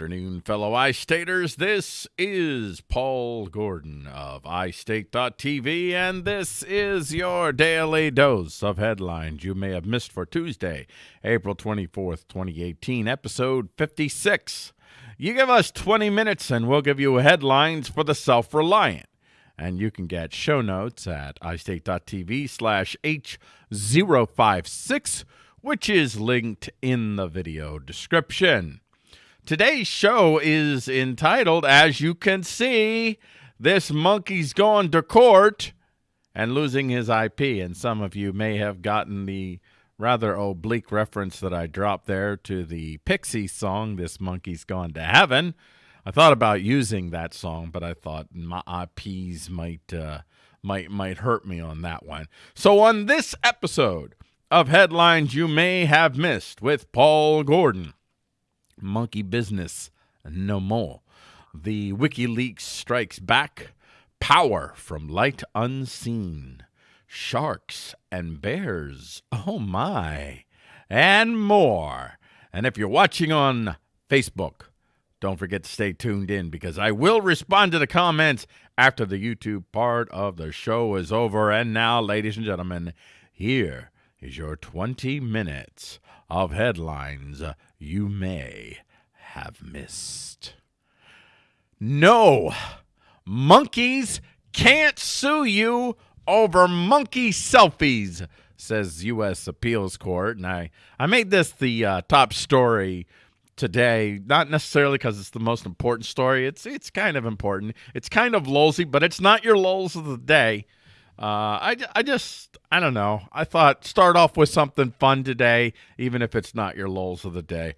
afternoon, fellow iStaters. This is Paul Gordon of iState.tv, and this is your daily dose of headlines you may have missed for Tuesday, April 24th, 2018, episode 56. You give us 20 minutes, and we'll give you headlines for the self reliant. And you can get show notes at iState.tv slash H056, which is linked in the video description. Today's show is entitled, as you can see, This Monkey's Gone to Court and Losing His IP. And some of you may have gotten the rather oblique reference that I dropped there to the Pixie song, This Monkey's Gone to Heaven. I thought about using that song, but I thought my IPs might uh, might might hurt me on that one. So on this episode of headlines you may have missed with Paul Gordon, monkey business no more. The WikiLeaks strikes back. Power from light unseen. Sharks and bears. Oh my. And more. And if you're watching on Facebook, don't forget to stay tuned in because I will respond to the comments after the YouTube part of the show is over. And now, ladies and gentlemen, here is your 20 minutes of headlines you may have missed. No, monkeys can't sue you over monkey selfies, says U.S. Appeals Court. And I, I made this the uh, top story today, not necessarily because it's the most important story. It's it's kind of important. It's kind of lolsy, but it's not your lols of the day. Uh, I, I just, I don't know. I thought start off with something fun today, even if it's not your lols of the day.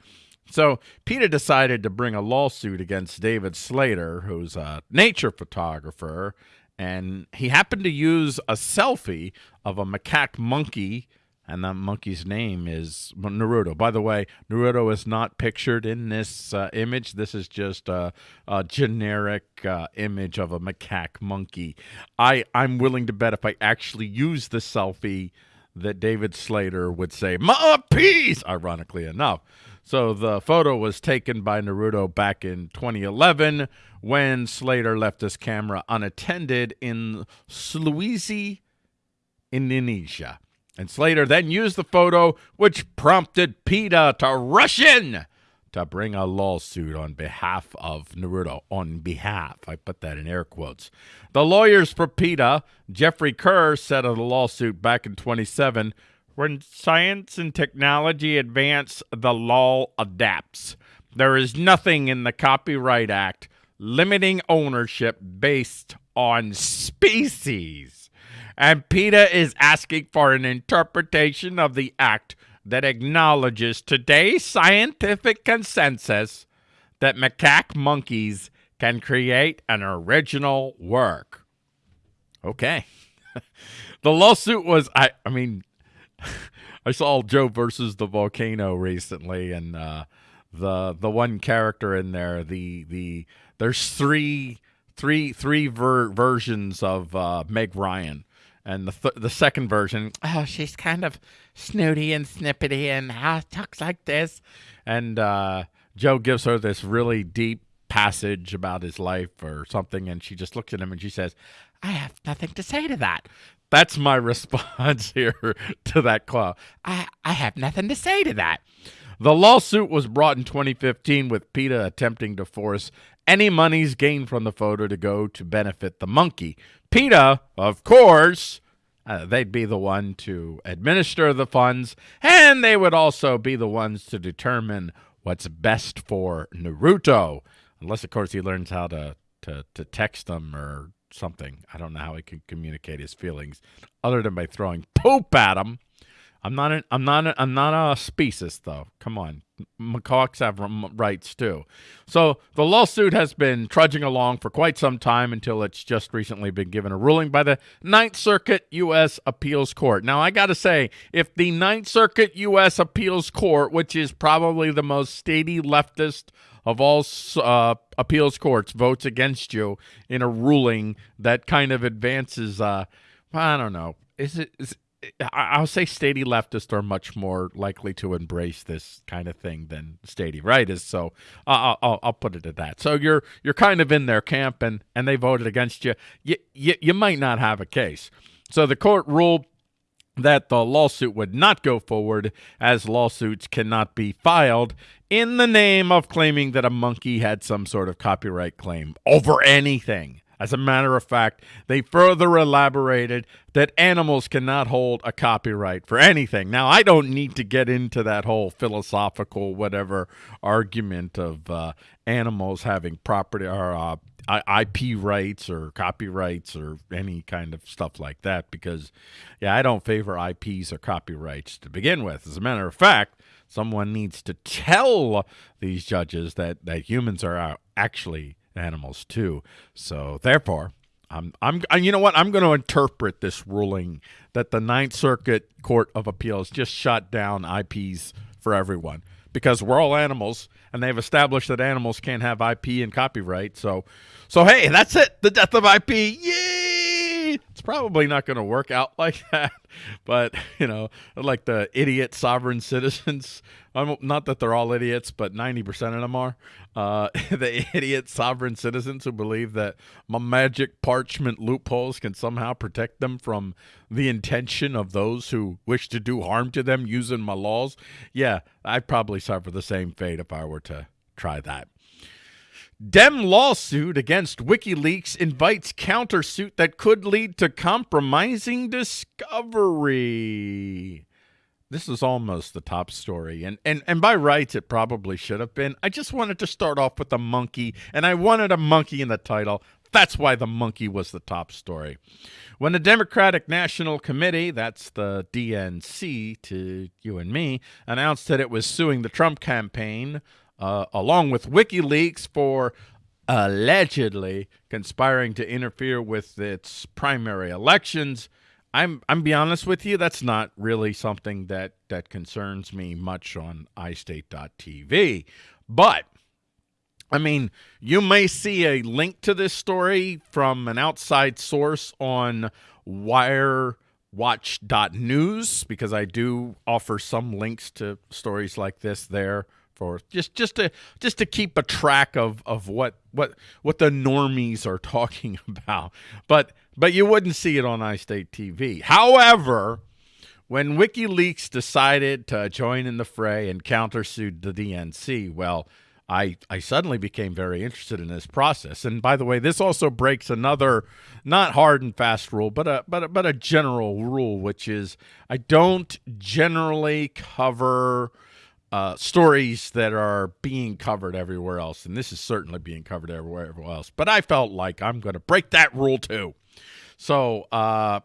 So PETA decided to bring a lawsuit against David Slater, who's a nature photographer, and he happened to use a selfie of a macaque monkey and that monkey's name is Naruto. By the way, Naruto is not pictured in this uh, image. This is just a, a generic uh, image of a macaque monkey. I I'm willing to bet if I actually use the selfie, that David Slater would say "my piece." Ironically enough, so the photo was taken by Naruto back in 2011 when Slater left his camera unattended in Sulawesi, Indonesia. And Slater then used the photo, which prompted PETA to rush in to bring a lawsuit on behalf of Naruto. On behalf, I put that in air quotes. The lawyers for PETA, Jeffrey Kerr, said of the lawsuit back in 27 when science and technology advance, the law adapts. There is nothing in the Copyright Act limiting ownership based on species and PETA is asking for an interpretation of the act that acknowledges today's scientific consensus that macaque monkeys can create an original work. Okay. the lawsuit was I I mean I saw Joe versus the volcano recently and uh, the the one character in there the the there's three three three ver- versions of uh, Meg Ryan and the th- the second version, oh, she's kind of snooty and snippety and uh, talks like this. And uh, Joe gives her this really deep passage about his life or something, and she just looks at him and she says, "I have nothing to say to that." That's my response here to that clause. I I have nothing to say to that. The lawsuit was brought in 2015 with PETA attempting to force any monies gained from the photo to go to benefit the monkey. PETA, of course, uh, they'd be the one to administer the funds, and they would also be the ones to determine what's best for Naruto. Unless, of course, he learns how to, to, to text them or something. I don't know how he can communicate his feelings other than by throwing poop at him. I'm not an, I'm not a, I'm not a species though. Come on, macaques have rights too. So the lawsuit has been trudging along for quite some time until it's just recently been given a ruling by the Ninth Circuit U.S. Appeals Court. Now I got to say, if the Ninth Circuit U.S. Appeals Court, which is probably the most statey leftist of all uh, appeals courts, votes against you in a ruling that kind of advances, uh, I don't know, is it is I'll say statey leftists are much more likely to embrace this kind of thing than statey rightists. So I'll, I'll, I'll, put it at that. So you're you're kind of in their camp, and and they voted against you. You you, you might not have a case. So the court ruled that the lawsuit would not go forward as lawsuits cannot be filed in the name of claiming that a monkey had some sort of copyright claim over anything. As a matter of fact, they further elaborated that animals cannot hold a copyright for anything. Now, I don't need to get into that whole philosophical whatever argument of uh, animals having property or uh, IP rights or copyrights or any kind of stuff like that because, yeah, I don't favor IPs or copyrights to begin with. As a matter of fact, someone needs to tell these judges that, that humans are actually animals too. So therefore, I'm I'm you know what I'm going to interpret this ruling that the Ninth Circuit Court of Appeals just shut down IPs for everyone because we're all animals and they've established that animals can't have IP and copyright. So so hey, that's it. The death of IP. It's probably not going to work out like that, but you know, like the idiot sovereign citizens I'm, not that they're all idiots, but 90% of them are. Uh, the idiot sovereign citizens who believe that my magic parchment loopholes can somehow protect them from the intention of those who wish to do harm to them using my laws. Yeah, I'd probably suffer the same fate if I were to try that. Dem lawsuit against WikiLeaks invites countersuit that could lead to compromising discovery. This is almost the top story and and and by rights it probably should have been. I just wanted to start off with a monkey and i wanted a monkey in the title. That's why the monkey was the top story. When the democratic national committee that's the dnc to you and me announced that it was suing the trump campaign uh, along with wikileaks for allegedly conspiring to interfere with its primary elections I'm I'm be honest with you, that's not really something that that concerns me much on iState.tv. But I mean, you may see a link to this story from an outside source on Wire wirewatch.news because I do offer some links to stories like this there for just just to just to keep a track of of what what what the normies are talking about. But but you wouldn't see it on iState TV. However, when WikiLeaks decided to join in the fray and countersued the DNC, well, I, I suddenly became very interested in this process. And by the way, this also breaks another not hard and fast rule, but a but a, but a general rule, which is I don't generally cover uh, stories that are being covered everywhere else, and this is certainly being covered everywhere else. But I felt like I'm going to break that rule too. So uh,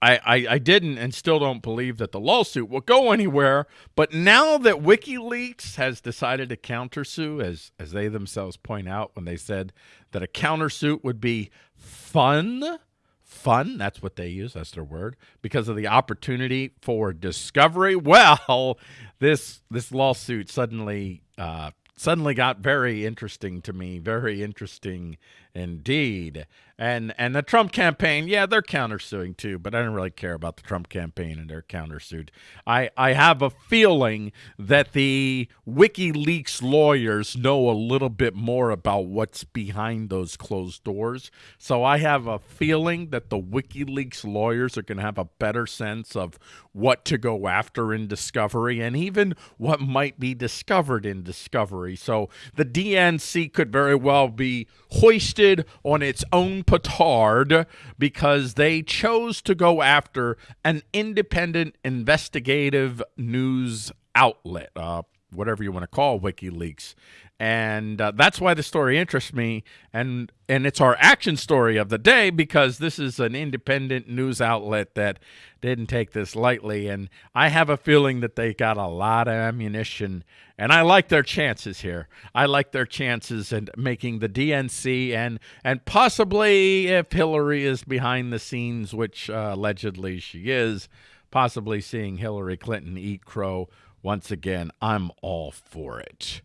I, I, I didn't and still don't believe that the lawsuit will go anywhere. But now that WikiLeaks has decided to countersue, as as they themselves point out when they said that a countersuit would be fun, fun. That's what they use. That's their word because of the opportunity for discovery. Well, this this lawsuit suddenly uh, suddenly got very interesting to me. Very interesting indeed. And and the Trump campaign, yeah, they're countersuing too, but I don't really care about the Trump campaign and their countersuit. I I have a feeling that the WikiLeaks lawyers know a little bit more about what's behind those closed doors. So I have a feeling that the WikiLeaks lawyers are going to have a better sense of what to go after in discovery and even what might be discovered in discovery. So the DNC could very well be hoisted on its own petard because they chose to go after an independent investigative news outlet, uh, whatever you want to call WikiLeaks. And uh, that's why the story interests me and and it's our action story of the day because this is an independent news outlet that didn't take this lightly and i have a feeling that they got a lot of ammunition and i like their chances here. I like their chances in making the dnc and and possibly if hillary is behind the scenes which uh, allegedly she is possibly seeing hillary clinton eat crow once again i'm all for it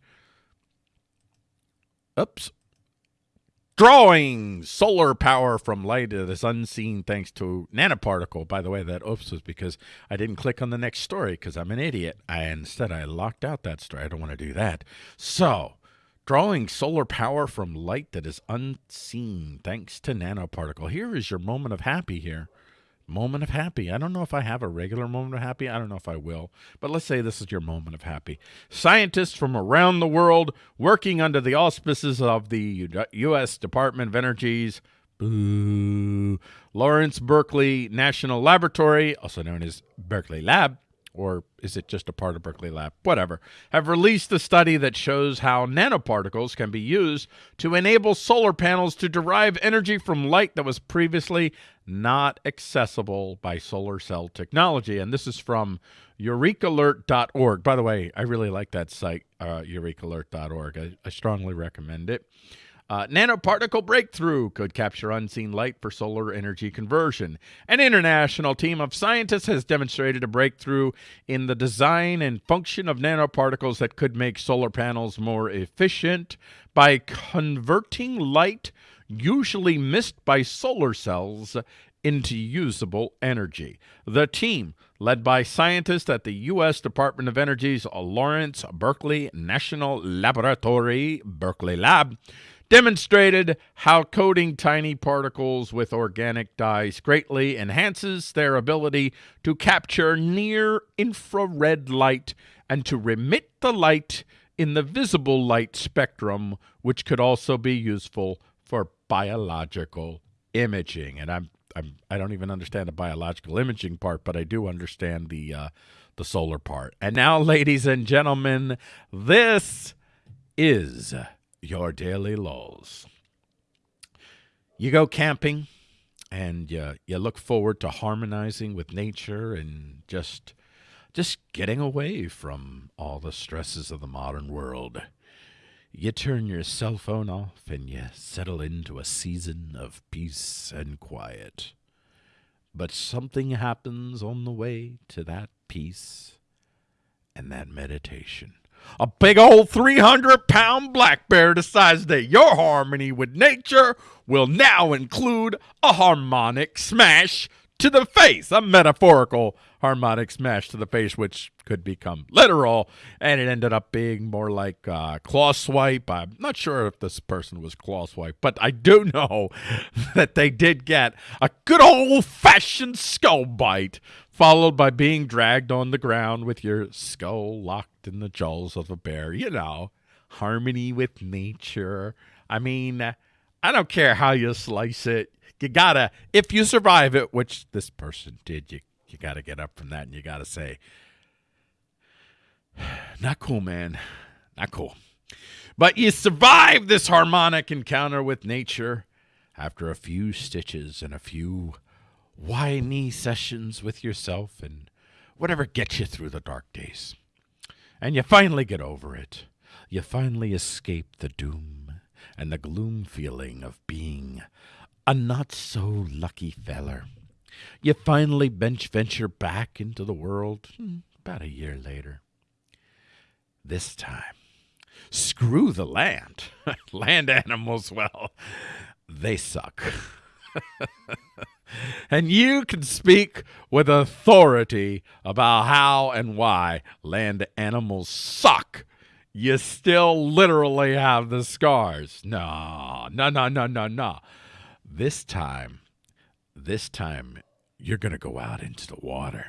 Oops. drawing solar power from light that is unseen thanks to nanoparticle. By the way, that oops was because I didn't click on the next story because I'm an idiot. I instead I locked out that story. I don't want to do that. So, drawing solar power from light that is unseen thanks to nanoparticle. Here is your moment of happy here moment of happy. I don't know if I have a regular moment of happy. I don't know if I will. But let's say this is your moment of happy. Scientists from around the world working under the auspices of the U.S. Department of Energy's boo, Lawrence Berkeley National Laboratory, also known as Berkeley Lab, or is it just a part of Berkeley Lab? Whatever, have released a study that shows how nanoparticles can be used to enable solar panels to derive energy from light that was previously not accessible by solar cell technology. And this is from eurekalert.org. By the way, I really like that site, uh, eurekalert.org. I, I strongly recommend it. Uh, nanoparticle breakthrough could capture unseen light for solar energy conversion. An international team of scientists has demonstrated a breakthrough in the design and function of nanoparticles that could make solar panels more efficient by converting light usually missed by solar cells into usable energy. The team, led by scientists at the U.S. Department of Energy's Lawrence Berkeley National Laboratory, Berkeley Lab, demonstrated how coating tiny particles with organic dyes greatly enhances their ability to capture near infrared light and to remit the light in the visible light spectrum, which could also be useful for biological imaging. And I'm, I'm I don't even understand the biological imaging part, but I do understand the uh, the solar part. And now, ladies and gentlemen, this is your daily lulls. You go camping and you, you look forward to harmonizing with nature and just just getting away from all the stresses of the modern world. You turn your cell phone off and you settle into a season of peace and quiet. But something happens on the way to that peace and that meditation. A big old 300 pound black bear decides that your harmony with nature will now include a harmonic smash to the face, a metaphorical harmonic smash to the face, which could become literal, and it ended up being more like uh, claw swipe. I'm not sure if this person was claw swipe, but I do know that they did get a good old fashioned skull bite, followed by being dragged on the ground with your skull locked in the jaws of a bear. You know, harmony with nature. I mean, I don't care how you slice it. You gotta, if you survive it, which this person did, you you got to get up from that and you got to say, not cool, man. Not cool. But you survive this harmonic encounter with nature after a few stitches and a few whiny sessions with yourself and whatever gets you through the dark days. And you finally get over it. You finally escape the doom and the gloom feeling of being a not so lucky feller. You finally bench venture back into the world hmm, about a year later. This time, screw the land. land animals, well, they suck. and you can speak with authority about how and why land animals suck. You still literally have the scars. No, no, no, no, no, no. This time, this time you're going to go out into the water.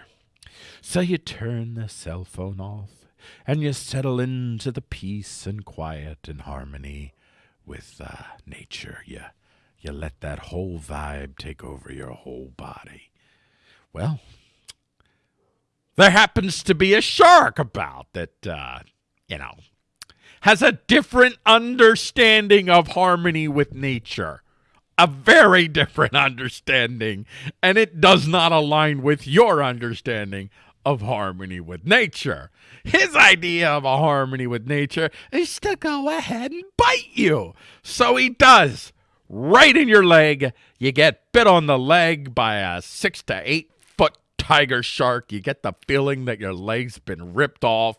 So you turn the cell phone off and you settle into the peace and quiet and harmony with uh, nature. You, you let that whole vibe take over your whole body. Well, there happens to be a shark about that, uh, you know, has a different understanding of harmony with nature a very different understanding, and it does not align with your understanding of harmony with nature. His idea of a harmony with nature is to go ahead and bite you. So he does. Right in your leg. You get bit on the leg by a six to eight foot tiger shark. You get the feeling that your leg's been ripped off.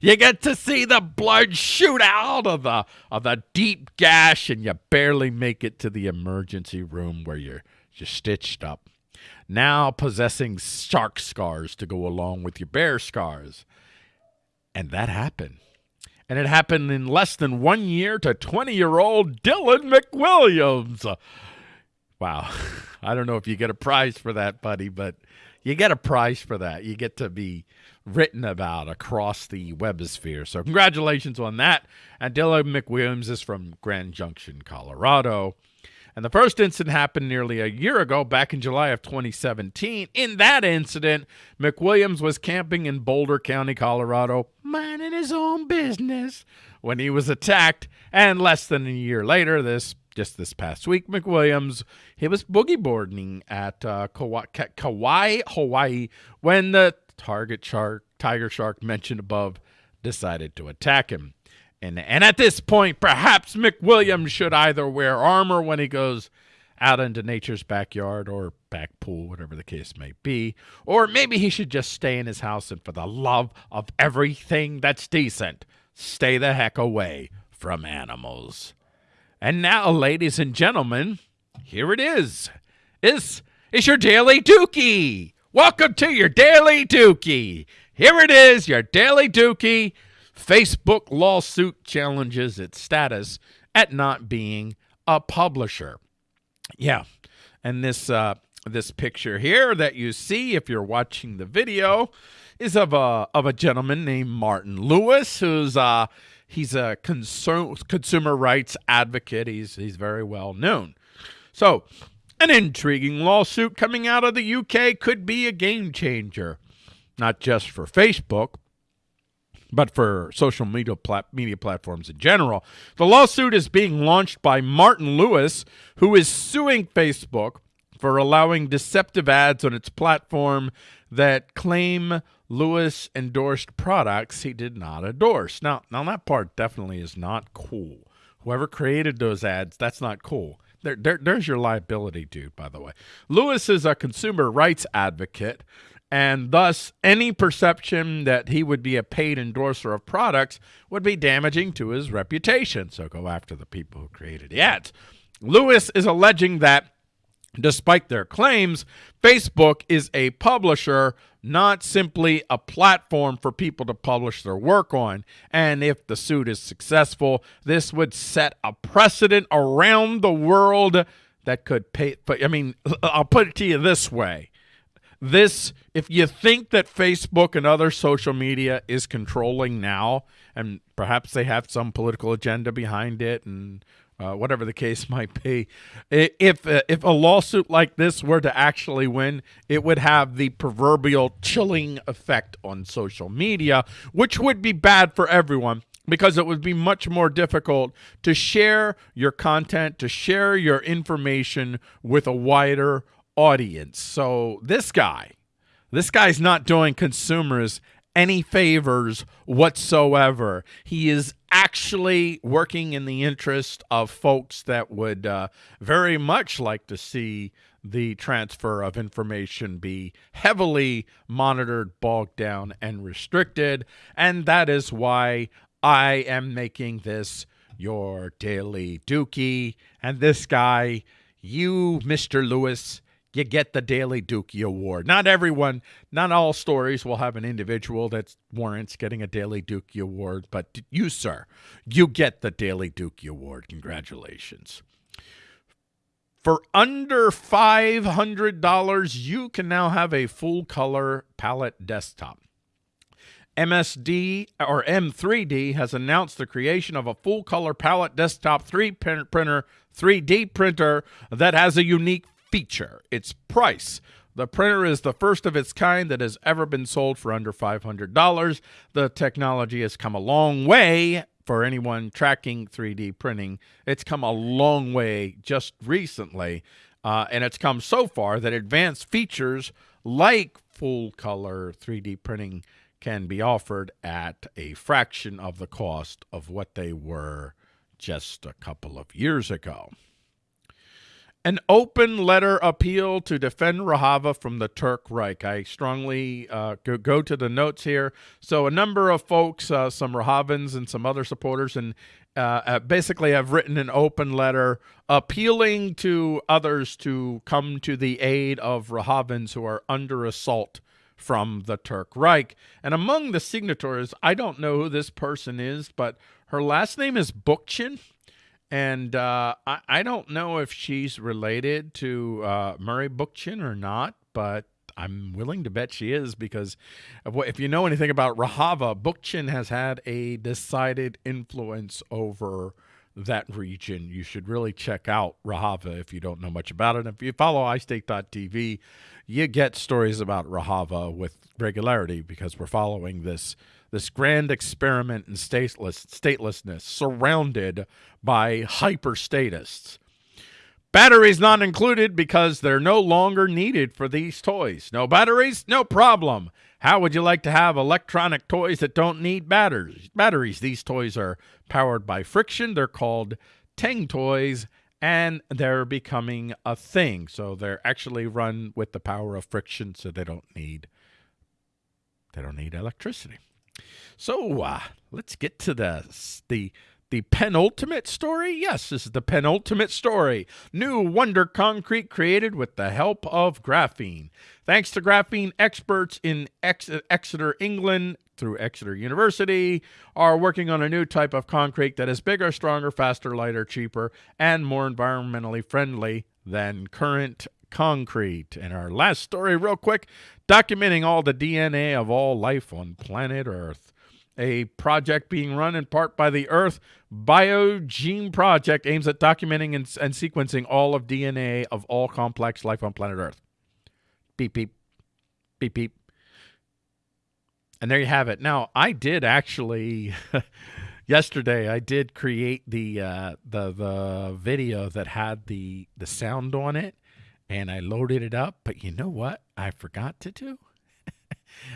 You get to see the blood shoot out of the of the deep gash, and you barely make it to the emergency room where you're just stitched up. Now possessing shark scars to go along with your bear scars. And that happened. And it happened in less than one year to 20 year old Dylan McWilliams. Wow. I don't know if you get a prize for that, buddy, but you get a prize for that. You get to be written about across the webosphere. So congratulations on that. And McWilliams is from Grand Junction, Colorado. And the first incident happened nearly a year ago, back in July of 2017. In that incident, McWilliams was camping in Boulder County, Colorado, minding his own business when he was attacked. And less than a year later, this just this past week, McWilliams, he was boogie boarding at uh, Kauai, Hawaii, when the target shark, tiger shark mentioned above, decided to attack him. And, and at this point, perhaps McWilliams should either wear armor when he goes out into nature's backyard or back pool, whatever the case may be. Or maybe he should just stay in his house and, for the love of everything that's decent, stay the heck away from animals. And now, ladies and gentlemen, here it is. Is is your daily dookie. Welcome to your daily dookie. Here it is, your daily dookie. Facebook lawsuit challenges its status at not being a publisher. Yeah, and this uh, this picture here that you see, if you're watching the video, is of a of a gentleman named Martin Lewis, who's uh He's a consumer rights advocate. He's he's very well known. So, an intriguing lawsuit coming out of the UK could be a game changer, not just for Facebook, but for social media, plat media platforms in general. The lawsuit is being launched by Martin Lewis, who is suing Facebook for allowing deceptive ads on its platform that claim Lewis endorsed products he did not endorse. Now, now that part definitely is not cool. Whoever created those ads, that's not cool. There, there, there's your liability, dude, by the way. Lewis is a consumer rights advocate, and thus any perception that he would be a paid endorser of products would be damaging to his reputation. So go after the people who created the ads. Lewis is alleging that Despite their claims, Facebook is a publisher, not simply a platform for people to publish their work on. And if the suit is successful, this would set a precedent around the world that could pay. But I mean, I'll put it to you this way. This, if you think that Facebook and other social media is controlling now, and perhaps they have some political agenda behind it and uh, whatever the case might be. If uh, if a lawsuit like this were to actually win, it would have the proverbial chilling effect on social media, which would be bad for everyone because it would be much more difficult to share your content, to share your information with a wider audience. So this guy, this guy's not doing consumers any favors whatsoever. He is actually working in the interest of folks that would uh, very much like to see the transfer of information be heavily monitored, bogged down, and restricted. And that is why I am making this your daily dookie. And this guy, you, Mr. Lewis, you get the Daily Dookie Award. Not everyone, not all stories will have an individual that warrants getting a Daily Dookie Award, but you, sir, you get the Daily Dookie Award. Congratulations. For under $500, you can now have a full color palette desktop. MSD or M3D has announced the creation of a full color palette desktop 3 printer 3D printer that has a unique feature, its price. The printer is the first of its kind that has ever been sold for under $500. The technology has come a long way for anyone tracking 3D printing. It's come a long way just recently, uh, and it's come so far that advanced features like full color 3D printing can be offered at a fraction of the cost of what they were just a couple of years ago. An open letter appeal to defend Rojava from the Turk Reich. I strongly uh, go, go, to the notes here. So, a number of folks, uh, some Rojavans and some other supporters, and uh, uh, basically have written an open letter appealing to others to come to the aid of Rojavans who are under assault from the Turk Reich. And among the signatories, I don't know who this person is, but her last name is Bookchin. And uh, I, I don't know if she's related to uh, Murray Bookchin or not, but I'm willing to bet she is because what, if you know anything about Rojava, Bookchin has had a decided influence over that region. You should really check out Rojava if you don't know much about it. If you follow iState.tv, you get stories about Rojava with regularity because we're following this this grand experiment in stateless, statelessness surrounded by hyperstatists. Batteries not included because they're no longer needed for these toys. No batteries? No problem. How would you like to have electronic toys that don't need batteries? Batteries. These toys are powered by friction. They're called Tang toys and they're becoming a thing. So they're actually run with the power of friction so they don't need they don't need electricity. So uh, let's get to the the the penultimate story. Yes, this is the penultimate story. New Wonder Concrete created with the help of graphene. Thanks to graphene experts in Ex Exeter, England, through Exeter University, are working on a new type of concrete that is bigger, stronger, faster, lighter, cheaper, and more environmentally friendly than current concrete. And our last story, real quick, documenting all the DNA of all life on planet Earth a project being run in part by the Earth BioGenome Project aims at documenting and, and, sequencing all of DNA of all complex life on planet Earth. Beep, beep, beep, beep. And there you have it. Now, I did actually, yesterday, I did create the, uh, the, the video that had the, the sound on it, and I loaded it up. But you know what I forgot to do?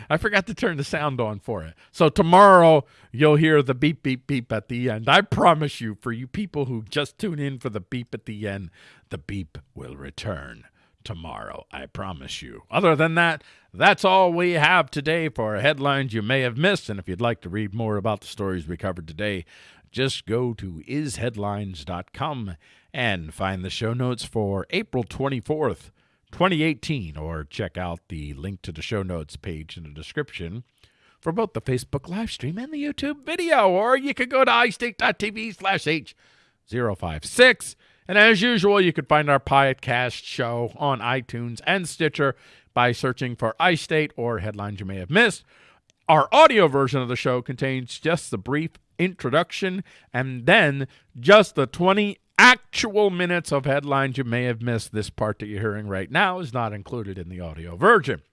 I forgot to turn the sound on for it. So tomorrow you'll hear the beep, beep, beep at the end. I promise you, for you people who just tune in for the beep at the end, the beep will return tomorrow. I promise you. Other than that, that's all we have today for headlines you may have missed. And if you'd like to read more about the stories we covered today, just go to isheadlines.com and find the show notes for April 24th. 2018, or check out the link to the show notes page in the description for both the Facebook live stream and the YouTube video, or you could go to iState.tv slash H056. And as usual, you can find our podcast show on iTunes and Stitcher by searching for iState or headlines you may have missed. Our audio version of the show contains just the brief introduction and then just the 20 actual minutes of headlines you may have missed. This part that you're hearing right now is not included in the audio version.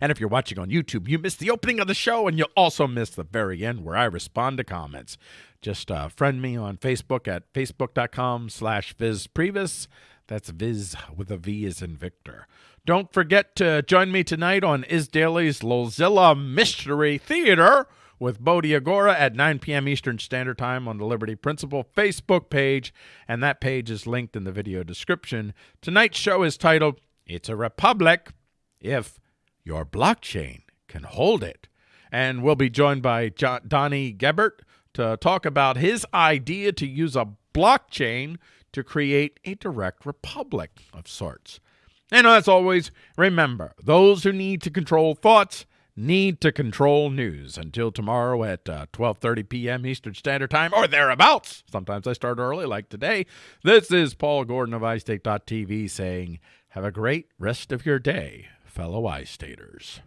And if you're watching on YouTube, you missed the opening of the show, and you'll also miss the very end where I respond to comments. Just uh, friend me on Facebook at facebook.com slash vizprevis. That's Viz with a V as in Victor. Don't forget to join me tonight on Is Daily's Lozilla Mystery Theater with Bodhi Agora at 9 p.m. Eastern Standard Time on the Liberty Principle Facebook page, and that page is linked in the video description. Tonight's show is titled It's a Republic If Your Blockchain Can Hold It. And we'll be joined by John, Donnie Gebert to talk about his idea to use a blockchain to create a direct republic of sorts. And as always, remember those who need to control thoughts need to control news until tomorrow at 12:30 uh, p.m. Eastern Standard Time or thereabouts. Sometimes I start early like today. This is Paul Gordon of iState.tv saying, "Have a great rest of your day, fellow iStaters."